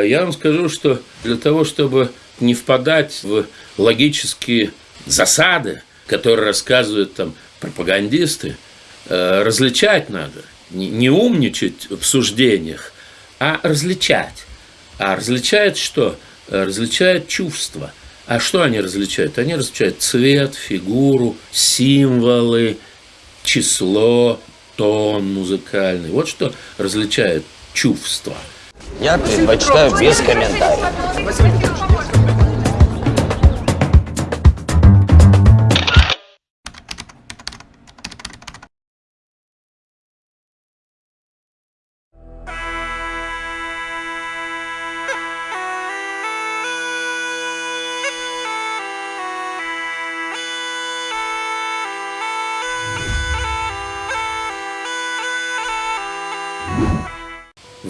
Я вам скажу, что для того, чтобы не впадать в логические засады, которые рассказывают там пропагандисты, э, различать надо. Не умничать в суждениях, а различать. А различает что? Различает чувства. А что они различают? Они различают цвет, фигуру, символы, число, тон музыкальный. Вот что различает чувства. Я предпочитаю без комментариев.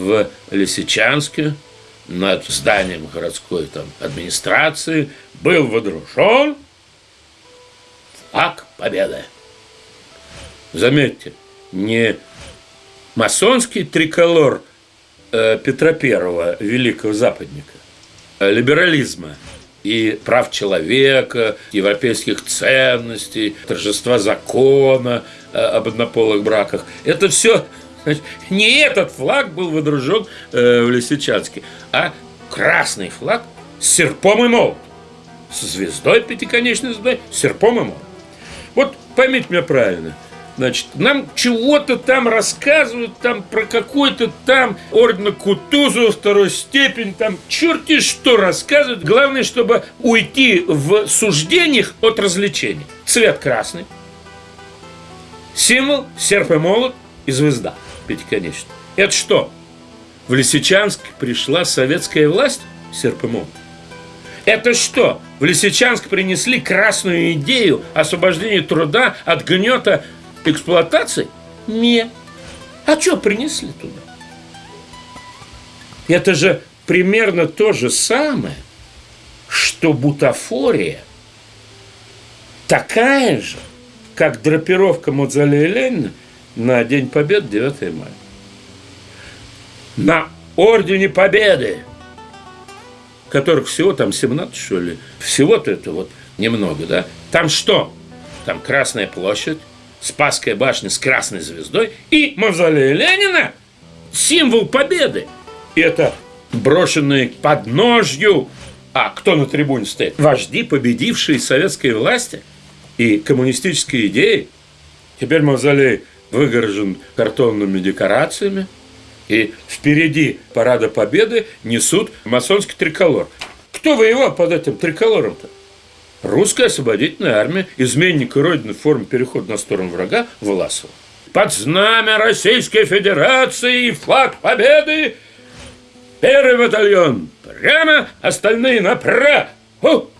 В Лисичанске над зданием городской там, администрации был водружен флаг победы. Заметьте, не масонский триколор э, Петра Первого, великого западника, а либерализма и прав человека, европейских ценностей, торжества закона э, об однополых браках. Это все Значит, не этот флаг был выдружен э, в Лисичанске, а красный флаг с серпом и молот. С звездой, пятиконечной звездой, с серпом и молот. Вот поймите меня правильно. Значит, нам чего-то там рассказывают, там про какой-то там ордена Кутузова второй степень, там черти что рассказывают. Главное, чтобы уйти в суждениях от развлечений. Цвет красный, символ, серп и молот и звезда пятиконечный. Это что? В Лисичанск пришла советская власть серпом Это что? В Лисичанск принесли красную идею освобождения труда от гнета эксплуатации? Не. А что принесли туда? Это же примерно то же самое, что бутафория такая же, как драпировка Мавзолея Ленина на День Победы 9 мая. На Ордене Победы, которых всего там 17, что ли, всего-то это вот немного, да? Там что? Там Красная площадь, Спасская башня с красной звездой и мавзолей Ленина, символ победы. Это брошенные под ножью. А кто на трибуне стоит? Вожди, победившие советской власти и коммунистические идеи. Теперь мавзолей выгорожен картонными декорациями, и впереди парада победы несут масонский триколор. Кто воевал под этим триколором-то? Русская освободительная армия, изменник Родины в форме перехода на сторону врага Власова. Под знамя Российской Федерации и флаг победы первый батальон прямо, остальные направо. Пум,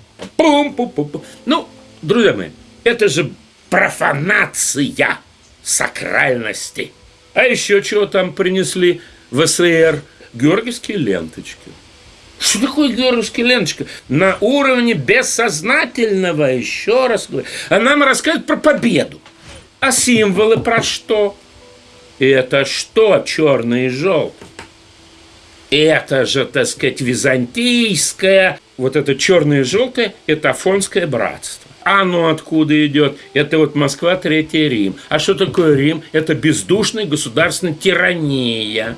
пум, пум, пум. Ну, друзья мои, это же профанация сакральности. А еще чего там принесли в СССР? Георгиевские ленточки. Что такое георгиевская ленточка? На уровне бессознательного, еще раз говорю. А нам рассказывают про победу. А символы про что? И это что черный и желтый? Это же, так сказать, византийское, вот это черное и желтое, это афонское братство. Ну откуда идет? Это вот Москва, Третий Рим. А что такое Рим? Это бездушная государственная тирания.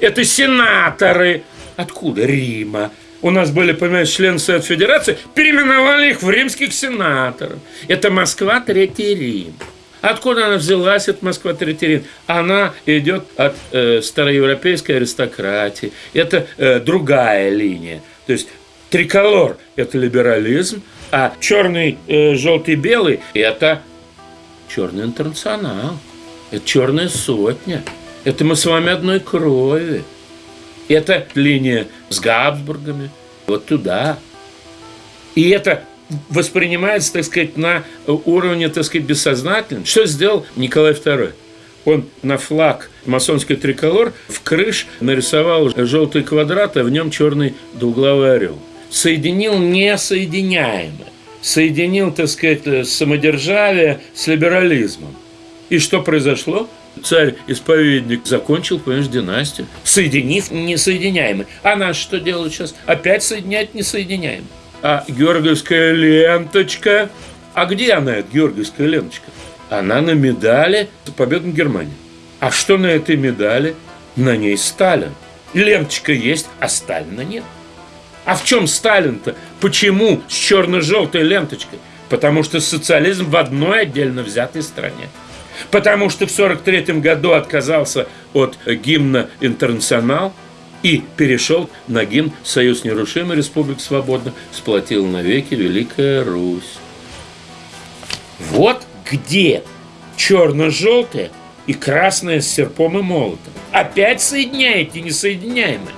Это сенаторы. Откуда? Рима. У нас были, понимаешь, члены Совет Федерации, переименовали их в римских сенаторов. Это Москва, Третий Рим. Откуда она взялась, эта Москва, Рим? Она идет от э, староевропейской аристократии. Это э, другая линия. То есть триколор – это либерализм, а черный, э, желтый, белый – это черный интернационал, это черная сотня. Это мы с вами одной крови. Это линия с Габсбургами, вот туда. И это воспринимается, так сказать, на уровне, так сказать, бессознательном. Что сделал Николай II? Он на флаг масонский триколор в крыш нарисовал желтый квадрат, а в нем черный двуглавый орел соединил несоединяемое. Соединил, так сказать, самодержавие с либерализмом. И что произошло? царь-исповедник закончил, понимаешь, династию, соединив несоединяемый. А нас что делают сейчас? Опять соединять несоединяемый. А георгиевская ленточка, а где она, эта георгиевская ленточка? Она на медали за победу над Германией. А что на этой медали? На ней Сталин. Ленточка есть, а Сталина нет. А в чем Сталин-то? Почему с черно-желтой ленточкой? Потому что социализм в одной отдельно взятой стране. Потому что в 1943 году отказался от гимна «Интернационал» и перешел на гимн «Союз нерушимый, Республика свободна, сплотил навеки Великая Русь». Вот где черно-желтое и красное с серпом и молотом. Опять соединяете несоединяемое.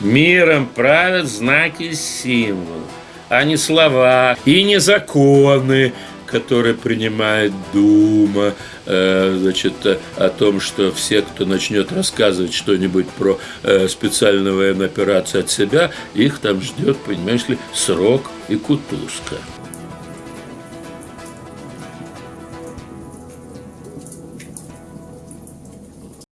Миром правят знаки и символы, а не слова и не законы, которые принимает Дума, э, значит, о том, что все, кто начнет рассказывать что-нибудь про э, специальную военную операцию от себя, их там ждет, понимаешь ли, срок и кутузка.